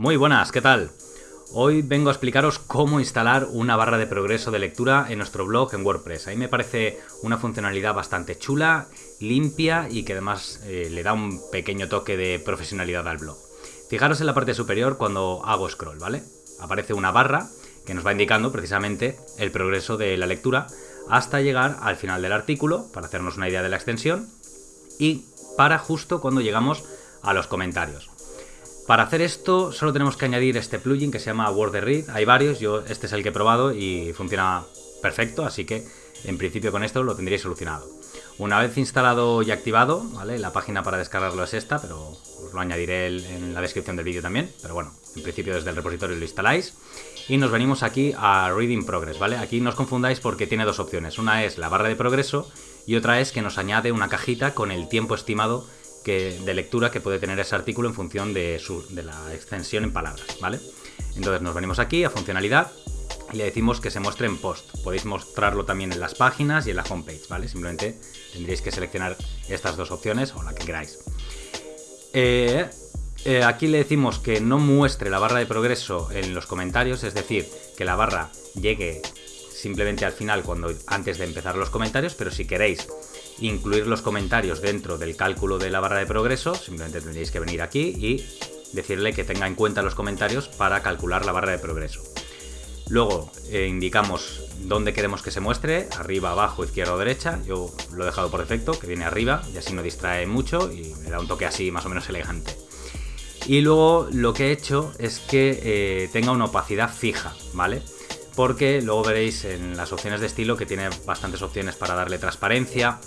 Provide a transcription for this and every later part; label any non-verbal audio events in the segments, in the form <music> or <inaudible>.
Muy buenas, ¿qué tal? Hoy vengo a explicaros cómo instalar una barra de progreso de lectura en nuestro blog en WordPress. A mí me parece una funcionalidad bastante chula, limpia y que además eh, le da un pequeño toque de profesionalidad al blog. Fijaros en la parte superior cuando hago scroll, ¿vale? Aparece una barra que nos va indicando precisamente el progreso de la lectura hasta llegar al final del artículo para hacernos una idea de la extensión y para justo cuando llegamos a los comentarios. Para hacer esto solo tenemos que añadir este plugin que se llama WordRead. Hay varios, yo este es el que he probado y funciona perfecto, así que en principio con esto lo tendríais solucionado. Una vez instalado y activado, ¿vale? la página para descargarlo es esta, pero os lo añadiré en la descripción del vídeo también. Pero bueno, en principio desde el repositorio lo instaláis. Y nos venimos aquí a Reading Progress, ¿vale? Aquí no os confundáis porque tiene dos opciones. Una es la barra de progreso y otra es que nos añade una cajita con el tiempo estimado de lectura que puede tener ese artículo en función de, la extensión en palabras, ¿vale? Entonces nos venimos aquí a funcionalidad y le decimos que se muestre en post. Podéis mostrarlo también en las páginas y en la homepage, ¿vale? Simplemente tendréis que seleccionar estas dos opciones o la que queráis. Eh, eh, aquí le decimos que no muestre la barra de progreso en los comentarios, es decir, que la barra llegue simplemente al final cuando antes de empezar los comentarios, pero si queréis incluir los comentarios dentro del cálculo de la barra de progreso, simplemente tendréis que venir aquí y decirle que tenga en cuenta los comentarios para calcular la barra de progreso. Luego eh, indicamos dónde queremos que se muestre, arriba, abajo, izquierda o derecha. Yo lo he dejado por defecto, que viene arriba, y así no distrae mucho y me da un toque así más o menos elegante. Y luego lo que he hecho es que eh, tenga una opacidad fija, ¿vale? Porque luego veréis en las opciones de estilo que tiene bastantes opciones para darle transparencia,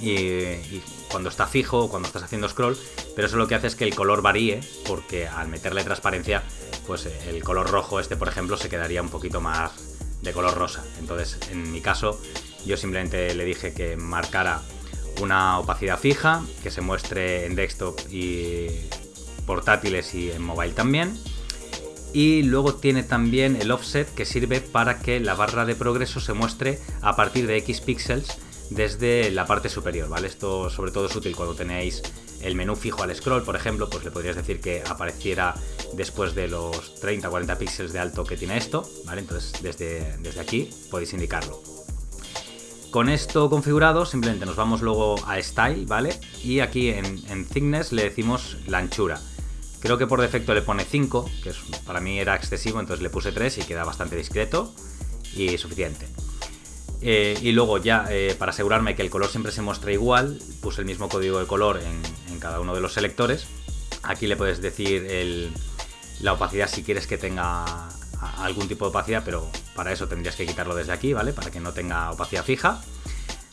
y, cuando está fijo o cuando estás haciendo scroll, pero eso lo que hace es que el color varíe, porque al meterle transparencia, pues eh, el color rojo este, por ejemplo, se quedaría un poquito más de color rosa. Entonces, en mi caso, yo simplemente le dije que marcara una opacidad fija, que se muestre en desktop y portátiles y en mobile también. Y luego tiene también el offset que sirve para que la barra de progreso se muestre a partir de X píxeles desde la parte superior, ¿vale? Esto sobre todo es útil cuando tenéis el menú fijo al scroll, por ejemplo, pues le podrías decir que apareciera después de los 30 o 40 píxeles de alto que tiene esto, ¿vale? Entonces desde, desde aquí podéis indicarlo. Con esto configurado, simplemente nos vamos luego a Style, ¿vale? Y aquí en, en Thickness le decimos la anchura. Creo que por defecto le pone 5, que para mí era excesivo, entonces le puse 3 y queda bastante discreto y suficiente. Eh, y luego ya, eh, para asegurarme que el color siempre se muestre igual, puse el mismo código de color en, cada uno de los selectores. Aquí le puedes decir la opacidad si quieres que tenga algún tipo de opacidad, pero para eso tendrías que quitarlo desde aquí, ¿vale? Para que no tenga opacidad fija,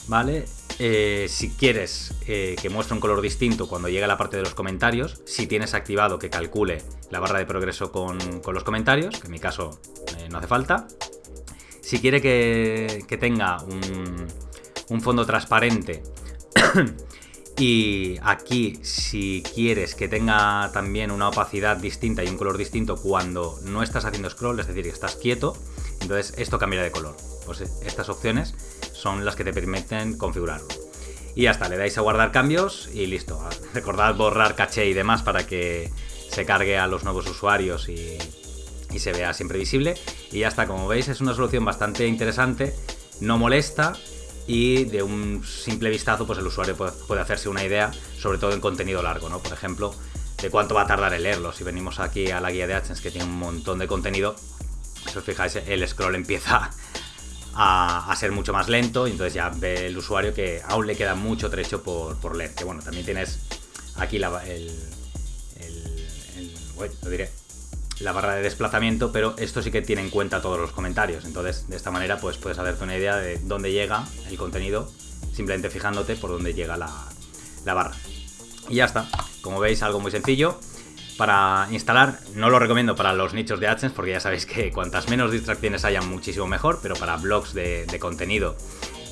¿vale? Eh, si quieres que muestre un color distinto cuando llegue a la parte de los comentarios, si tienes activado que calcule la barra de progreso con, los comentarios, que en mi caso no hace falta, si quiere que, tenga un, fondo transparente <coughs> y aquí si quieres que tenga también una opacidad distinta y un color distinto cuando no estás haciendo scroll, es decir, que estás quieto, entonces esto cambia de color. Pues estas opciones son las que te permiten configurarlo. Y ya está, le dais a guardar cambios y listo. <laughs> Recordad borrar caché y demás para que se cargue a los nuevos usuarios y, y se vea siempre visible. Y ya está, como veis es una solución bastante interesante, no molesta y de un simple vistazo pues el usuario puede, hacerse una idea, sobre todo en contenido largo, ¿no? Por ejemplo, de cuánto va a tardar en leerlo. Si venimos aquí a la guía de AdSense que tiene un montón de contenido, si os fijáis el scroll empieza a, ser mucho más lento y entonces ya ve el usuario que aún le queda mucho trecho por, por leer. Que bueno, también tienes aquí la, el, el, la barra de desplazamiento, pero esto sí que tiene en cuenta todos los comentarios. Entonces, de esta manera, pues puedes hacerte una idea de dónde llega el contenido, simplemente fijándote por dónde llega la, barra. Y ya está. Como veis, algo muy sencillo. Para instalar, no lo recomiendo para los nichos de AdSense, porque ya sabéis que cuantas menos distracciones haya, muchísimo mejor, pero para blogs de, contenido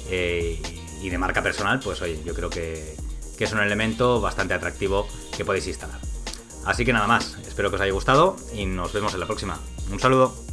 eh, y de marca personal, pues oye, yo creo que es un elemento bastante atractivo que podéis instalar. Así que nada más, espero que os haya gustado y nos vemos en la próxima. Un saludo.